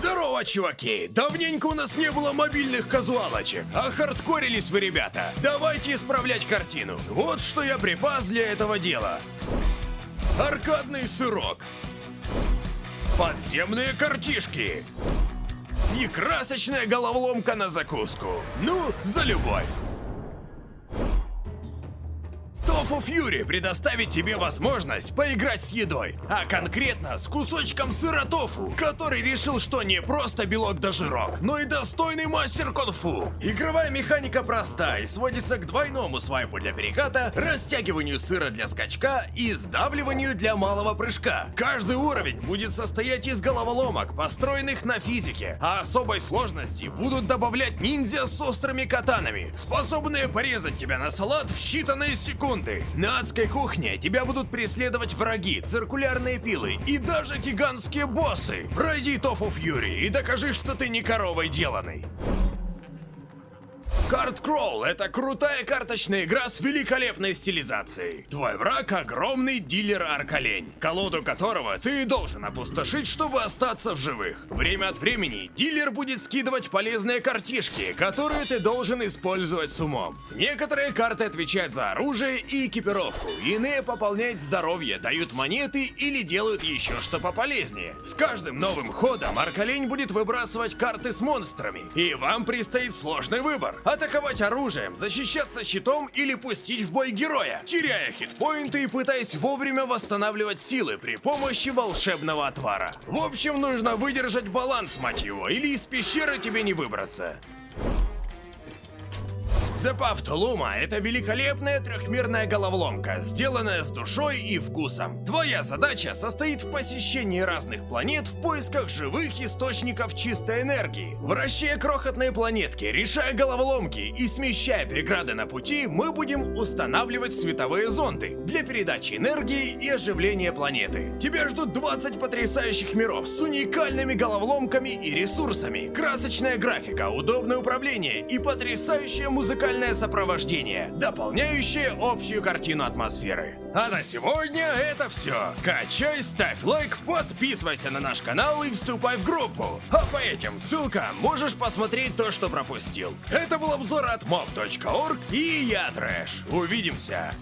Здорово, чуваки! Давненько у нас не было мобильных казуалочек, а хардкорились вы, ребята. Давайте исправлять картину. Вот что я припас для этого дела. Аркадный сырок. Подземные картишки. И красочная головоломка на закуску. Ну, за любовь. Тофу Фьюри предоставит тебе возможность поиграть с едой, а конкретно с кусочком сыра тофу, который решил, что не просто белок да жирок, но и достойный мастер конфу. Игровая механика проста и сводится к двойному свайпу для переката, растягиванию сыра для скачка и сдавливанию для малого прыжка. Каждый уровень будет состоять из головоломок, построенных на физике, а особой сложности будут добавлять ниндзя с острыми катанами, способные порезать тебя на салат в считанные секунды секунды. На адской кухне тебя будут преследовать враги, циркулярные пилы и даже гигантские боссы. Пройди Тофу Фьюри и докажи, что ты не коровой деланный. Карт Кроул — это крутая карточная игра с великолепной стилизацией. Твой враг — огромный дилер Аркалень, колоду которого ты должен опустошить, чтобы остаться в живых. Время от времени дилер будет скидывать полезные картишки, которые ты должен использовать с умом. Некоторые карты отвечают за оружие и экипировку, иные пополняют здоровье, дают монеты или делают еще что пополезнее. С каждым новым ходом Аркалень будет выбрасывать карты с монстрами, и вам предстоит сложный выбор — атаковать оружием, защищаться щитом или пустить в бой героя, теряя хитпоинты и пытаясь вовремя восстанавливать силы при помощи волшебного отвара. В общем, нужно выдержать баланс, мать его, или из пещеры тебе не выбраться. To Luma — это великолепная трехмерная головоломка, сделанная с душой и вкусом. Твоя задача состоит в посещении разных планет в поисках живых источников чистой энергии. Вращая крохотные планетки, решая головоломки и смещая преграды на пути, мы будем устанавливать световые зонды для передачи энергии и оживления планеты. Тебя ждут 20 потрясающих миров с уникальными головоломками и ресурсами, красочная графика, удобное управление и потрясающая музыкальная музыкальное сопровождение, дополняющее общую картину атмосферы. А на сегодня это все. Качай, ставь лайк, подписывайся на наш канал и вступай в группу. А по этим ссылкам можешь посмотреть то, что пропустил. Это был обзор от mob.org и я Трэш. Увидимся!